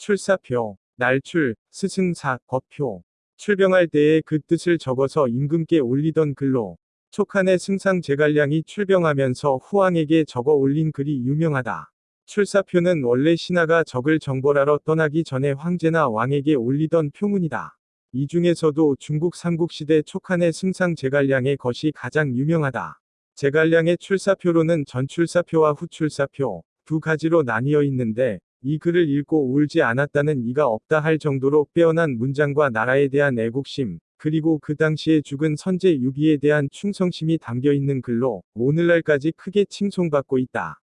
출사표, 날출, 스승사, 거표. 출병할 때에 그 뜻을 적어서 임금께 올리던 글로 촉한의 승상 제갈량이 출병하면서 후왕에게 적어 올린 글이 유명하다. 출사표는 원래 신하가 적을 정벌하러 떠나기 전에 황제나 왕에게 올리던 표문이다. 이 중에서도 중국 삼국시대 촉한의 승상 제갈량의 것이 가장 유명하다. 제갈량의 출사표로는 전출사표와 후출사표 두 가지로 나뉘어 있는데 이 글을 읽고 울지 않았다는 이가 없다 할 정도로 빼어난 문장과 나라에 대한 애국심, 그리고 그 당시에 죽은 선제 유비에 대한 충성심이 담겨 있는 글로 오늘날까지 크게 칭송받고 있다.